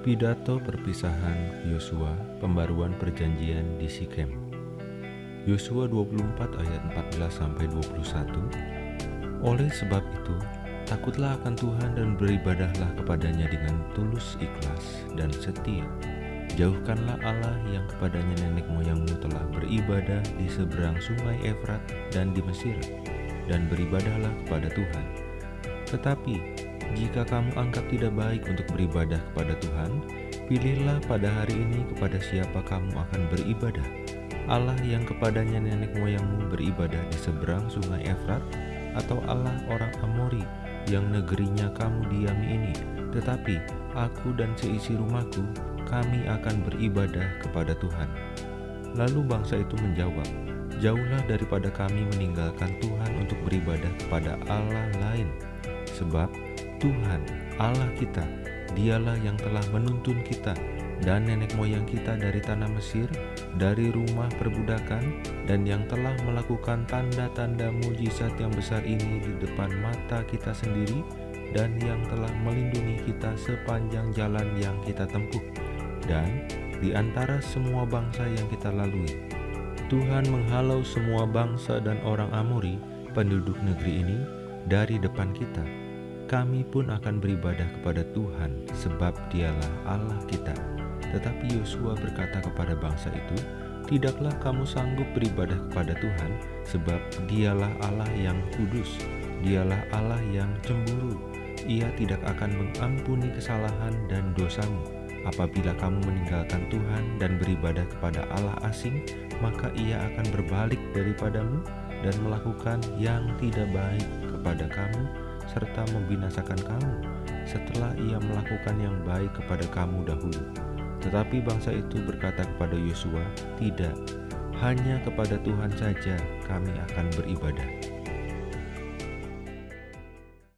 Pidato perpisahan Yosua, pembaruan perjanjian di Sikem. Yosua 24 ayat 14 sampai 21. Oleh sebab itu, takutlah akan Tuhan dan beribadahlah kepadanya dengan tulus ikhlas dan setia. Jauhkanlah Allah yang kepadanya nenek moyangmu telah beribadah di seberang sungai Efrat dan di Mesir, dan beribadahlah kepada Tuhan. Tetapi jika kamu anggap tidak baik untuk beribadah kepada Tuhan, pilihlah pada hari ini kepada siapa kamu akan beribadah. Allah yang kepadanya nenek moyangmu beribadah di seberang sungai Efrat, atau Allah orang Amori yang negerinya kamu diami ini. Tetapi aku dan seisi rumahku, kami akan beribadah kepada Tuhan. Lalu bangsa itu menjawab, Jauhlah daripada kami meninggalkan Tuhan untuk beribadah kepada Allah lain, sebab Tuhan Allah kita, dialah yang telah menuntun kita dan nenek moyang kita dari tanah Mesir, dari rumah perbudakan, dan yang telah melakukan tanda-tanda mujizat yang besar ini di depan mata kita sendiri, dan yang telah melindungi kita sepanjang jalan yang kita tempuh, dan di antara semua bangsa yang kita lalui. Tuhan menghalau semua bangsa dan orang Amori, penduduk negeri ini, dari depan kita kami pun akan beribadah kepada Tuhan sebab dialah Allah kita. Tetapi Yosua berkata kepada bangsa itu, Tidaklah kamu sanggup beribadah kepada Tuhan sebab dialah Allah yang kudus, dialah Allah yang cemburu. Ia tidak akan mengampuni kesalahan dan dosamu. Apabila kamu meninggalkan Tuhan dan beribadah kepada Allah asing, maka ia akan berbalik daripadamu dan melakukan yang tidak baik kepada kamu serta membinasakan kamu setelah ia melakukan yang baik kepada kamu dahulu. Tetapi bangsa itu berkata kepada Yosua, "Tidak, hanya kepada Tuhan saja kami akan beribadah."